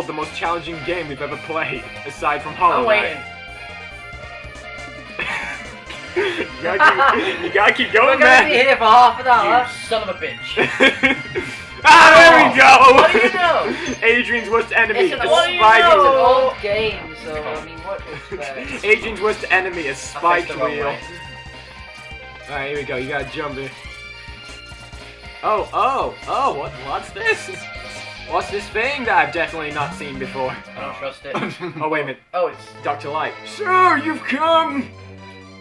Behold the most challenging game we've ever played, aside from Hollow Knight. you, gotta keep, you gotta keep We're going, gonna be here for half an You hour. son of a bitch. ah, there we go. What do you know? Adrian's worst enemy. It's an a What do you spike- It's an old game, so I mean, what expect? Adrian's worst enemy, a I faced spiked wheel. Alright, here we go. You gotta jump in. Oh, oh, oh, what, what's this? What's this thing that I've definitely not seen before? I don't trust it. Oh, wait a minute. Oh, it's Dr. Light. Sir, you've come!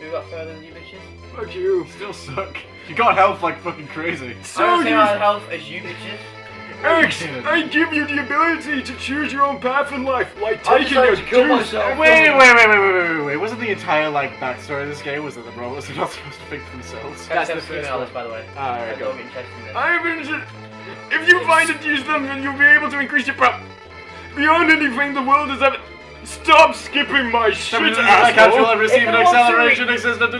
who got further than you bitches? Fuck you. Still suck. You got health like fucking crazy. I So don't see you... health as you bitches. X, I give you the ability to choose your own path in life, like I taking a decided to kill juice. myself. Wait, wait, wait, wait, wait, wait, wait, wait. Wasn't the entire like backstory of this game was that the robots are not supposed to think for themselves? That's That's the the first one. this, by the way. Ah, there I we go. Don't be interested in this. I'm interested. If you find it use them, then you'll be able to increase your prop. Beyond anything the world has ever. Stop skipping my shit, I can't feel I asshole. receive If an they want to acceleration read- existent.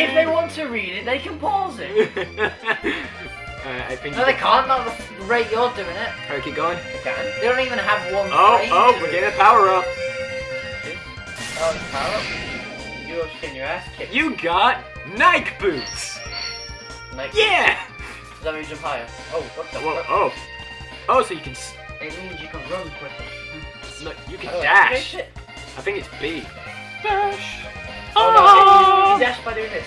If they want to read it, they can pause it. uh, I think. No, they can't. Not the rate you're doing it. Alright, keep going. They can. They don't even have one Oh, frame oh, we're getting a power up. Oh, it's power up. You're just getting your ass kicked. You got Nike boots. Like, Yeah. Does that mean you jump higher? Oh, what the Whoa, fuck? oh. Oh, so you can. s- It means you can run quicker. No, you can Oh, dash. okay, shit. I think it's B. dash. Oh, no, you, you dash by doing this.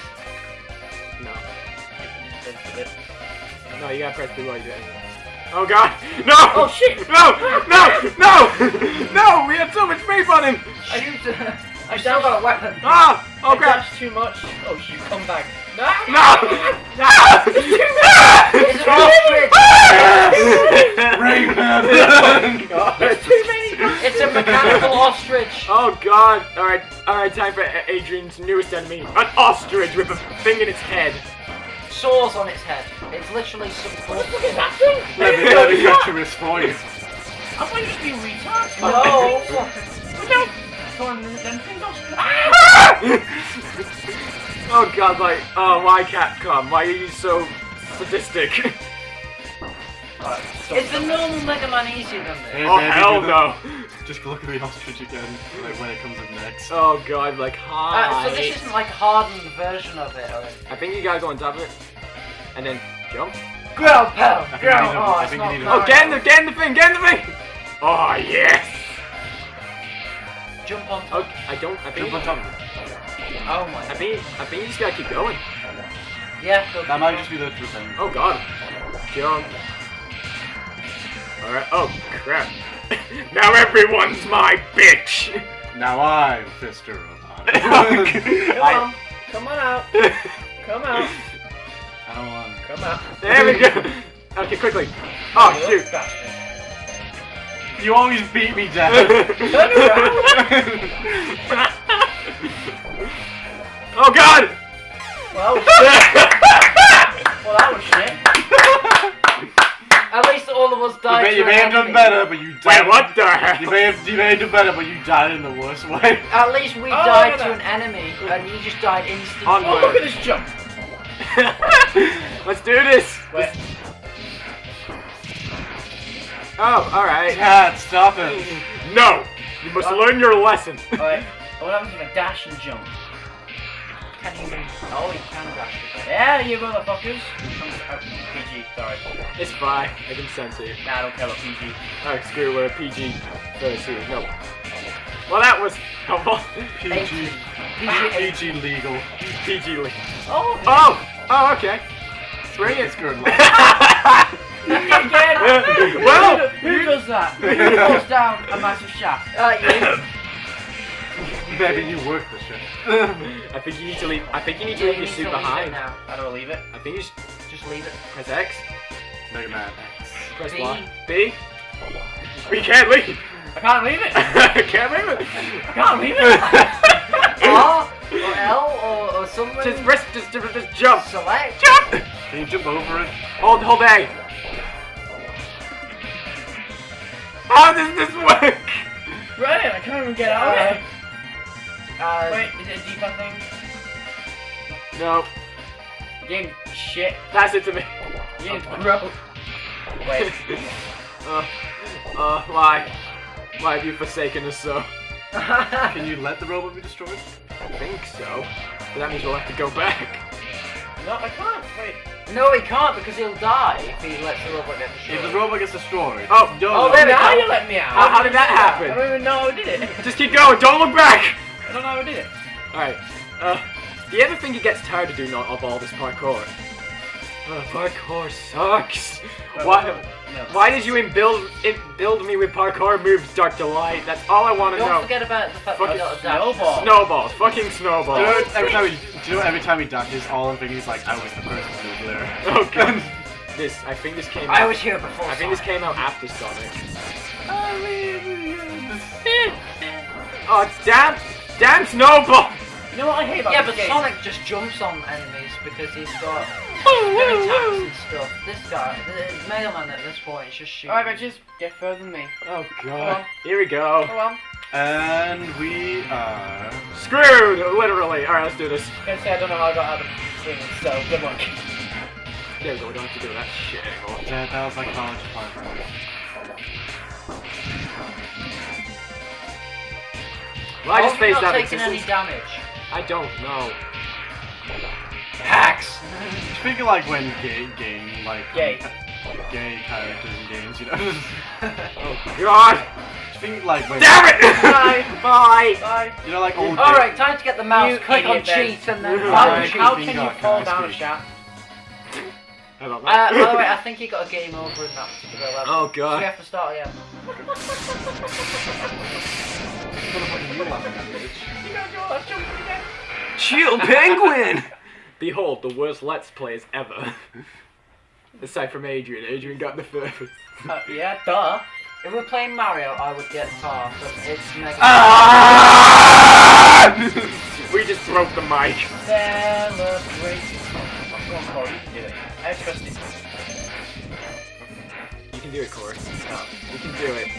No. You just did it. No, you gotta press B while you do it. Oh god! No! Oh, shit! No! No! No! No! We had so much faith on him! Shoot! I I still got a weapon. Ah! Oh I crap! too much. Oh, you come back. No! No! No! It's an ostrich! Too many It's a mechanical ostrich! Oh god! Alright, alright, time for Adrian's newest enemy. An ostrich with a thing in its head. Saws on its head. It's literally some What the fuck that thing? let me let me get your wrist for you. I thought you just be retards. No! No! Come on, then then things off. oh god, like, oh, why Capcom? Why are you so sadistic? It's the normal Mega Man easier than this. Hey, oh baby, hell no! Just look at the ostrich again, like when it comes up next. Oh god, like, Uh, hi. so this isn't like hardened version of it, or I think you gotta go on top of it. And then jump. Growl Pell! I think Growl! you need a- Oh, I it's think you not need a- Oh, get in the, get in the thing, get in the thing! Oh, yes! Jump on top. Oh, I don't, I think, Jump on top of it. Oh I think, I think you just gotta keep going. Yeah, go That might just be the true thing. Oh god. Jump. Alright, oh crap. now everyone's my bitch! Now I'm Fister Robot. Come I- on. Come on out. Come out. I don't want. Come out. there we go! Okay, quickly. Oh, shoot. You always beat me down. Turn around. oh god! Well, well, that was shit. At least all of us You died. may, to you may have done better, but you died. Wait, what the hell? You may have you may have done better, but you died in the worst way. At least we Oh, died to an enemy, and you just died instantly. Onward. Oh, look at this jump. Let's do this! Wait. Oh, alright. Cat, stop it. No! You must oh. learn your lesson. Alright. What happens if I dash and jump? Can you? Oh, you can dash. Yeah, you motherfuckers. Oh, PG, sorry. It's fine. I can sense it. Nah, I don't care about PG. Oh, screw it, we're a PG 13. No. Well, that was helpful. PG. PG. PG legal. PG. legal. Oh, Oh! Oh, okay. Bring It's it. good. again. well, who you- does that? Who falls down a massive shaft? Uh, you. Baby, you work the shit. I think you need to leave. I think you need to You leave your suit to leave it behind. now. How do I leave it? I think you should Just leave it. press X, Mega Man. press B. Y, B. Oh, we can't leave. I can't leave it. can't leave it. I can't leave it. R or L or, or something. just press. Just, just, just jump. select. Jump. Can you jump over it? Hold, hold A. How does this work? Right, I can't even get out of it. Uh, Wait, is it a deeper thing? No, Game shit. pass it to me. Game's bro. Wait. Uh, Uh, why? Why have you forsaken us so? Can you let the robot be destroyed? I think so. But that means we'll have to go back. No, I can't. Wait. no, he can't because he'll die if he lets the robot get destroyed. If destroyed. the robot gets destroyed. Oh, no, oh, there Now go. you let me out. How- how did that happen? I don't even know how I did it. Just keep going, don't look back! I don't know how I did it. Alright, uh, do you ever think it gets tired of doing all, of all this parkour? Uh, parkour sucks! Why, No. why did you build, build me with parkour moves, Dark Delight? That's all I want to know. Don't forget about the fact that Fucking you got snowball. Snowballs, fucking Do you, snowballs. know, every time he, do you know every time he dashes, all I'm thinking is like, I was the person over there. Oh god. this, I think this came out. I was here before. I think this came out after Sonic. Oh, it's damn! Damn Snowball! You know what I hate about Yeah, but game? Sonic just jumps on enemies because he's got good attacks and stuff. This guy, the Mega Man at this point is just shooting. Alright, but just get further than me. Oh god. Here we go. Go on. and we are. Screwed! Literally. Alright, let's do this. I'm gonna say I don't know how I got out of the swing, so good luck. There we go, we don't have to do that shit anymore. That, that was like college parkour. Well, I just Hope you're not out taking any damage. I don't know. Hacks. Speaking like when gay, game, like Gay. gay characters in games, you know. Oh god! Speaking like when, Damn it! Bye. Bye! Bye. you know, like old. Alright, time to get the mouse. You Click on cheat and then How- How, how can you God, fall can down a shaft? I. Uh, by the way, I think he got a game over in that particular level. oh So we have to start again. You know, Joel, I'm jumping again. Chill Penguin! Behold, the worst Let's Plays ever. Aside from Adrian. Adrian got the first. Uh, yeah, duh. If we're playing Mario, I would get tar, but it's Mega Ah! we just broke the mic. Celebrate. Come on, Corey, you can do it. I trust you. You can do it, Corey. No, You can do it. no.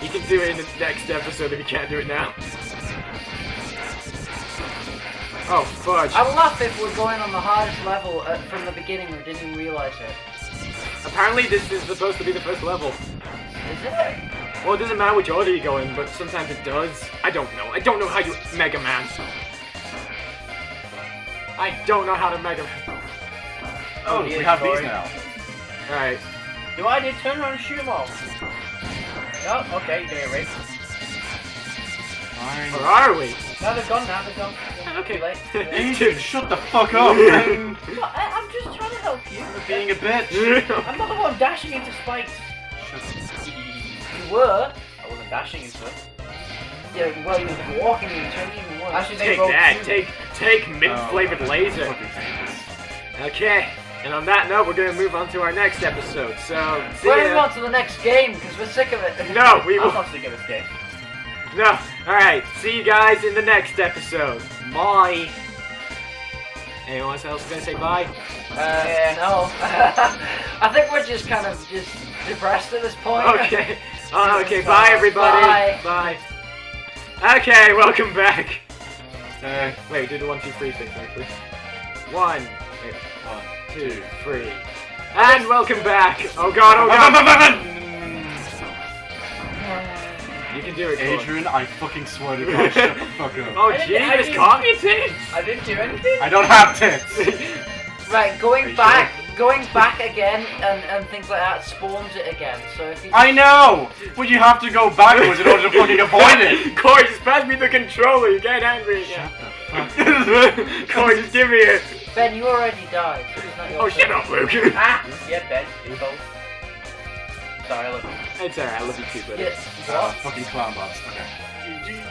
You can do it in the next episode if you can't do it now. Oh, fudge. I love if we're going on the hardest level uh, from the beginning and didn't realise it. Apparently this is supposed to be the first level. Is it? Well, it doesn't matter which order you go in, but sometimes it does. I don't know. I don't know how you Mega Man. I don't know how to Mega Man. Oh, dear, we have Corey. these now. Alright. Do I did turn around and shoot them all? No, okay, you're doing it right. Where are we? No, they're gone now, they're gone. Okay. Too late. Too late. Shut the fuck up, man. What? I, I'm just trying to help you. You're being a bitch. I'm not the one dashing into spikes. Shut. You were? I wasn't dashing into it. Yeah, well, you were walking and turning even worse. Actually, they Take broke that. two. Take take mint flavored Oh, laser. Okay. And on that note, we're gonna move on to our next episode. So, see We're moving ya. on to the next game because we're sick of it. No, we I'm will. not sick of this game. No. All right. See you guys in the next episode. Bye. Anyone else gonna say bye? Uh, no. I think we're just kind of just depressed at this point. Okay. Oh, okay. Bye, everybody. Bye. Bye. Okay. Welcome back. Uh, Wait. Do the one, two, three thing actually. One. Wait. one, Two, three. And welcome back. Oh God. Oh God. You can do it. Adrian, I fucking swear to God, shut the fuck up. Oh I I Jesus, didn't- caught me tits. I didn't do anything. I don't have tits. Right, going you back, going back again, and, and things like that spawns it again. So if you I know, but you have to go backwards in order to fucking avoid it. Corey, just pass me the controller. You're getting angry again. Shut the fuck Corey, just give me it. Ben, you already died. So it's not your Oh, shut up, Luke. Ah! Yeah, Ben, you both. Sorry, I love you. It's alright, I love you too, buddy. Yeah, Uh, fucking clown bots. Okay.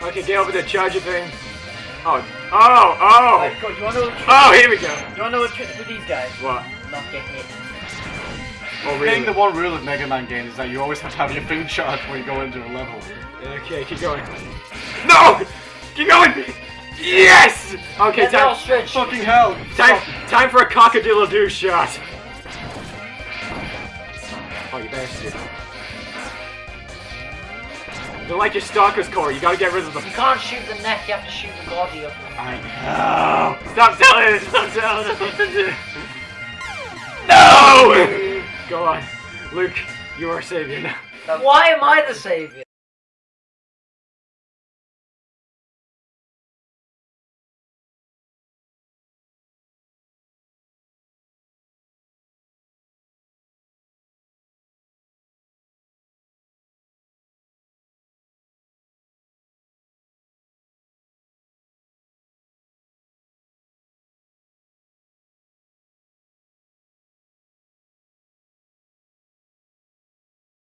Okay, get over the charger thing. Oh, oh, oh. Right, go, you wanna know trick? Oh, here we go. You wanna know the trick with these guys? What? Not get hit. Oh, I think the one rule of Mega Man games is that you always have to have your thing charged when you go into a level. Okay, keep going. No! Keep going! Yes! Okay, Get the time. Fucking hell! time, time for a cockadillo-doo shot. Oh, you bastard. They're like your stalkers, Corey. You gotta get rid of them. You can't shoot the neck. You have to shoot the body of them. I know. Stop telling us! Stop telling us what to do! No! Go on. Luke, you are savior now. Why am I the savior?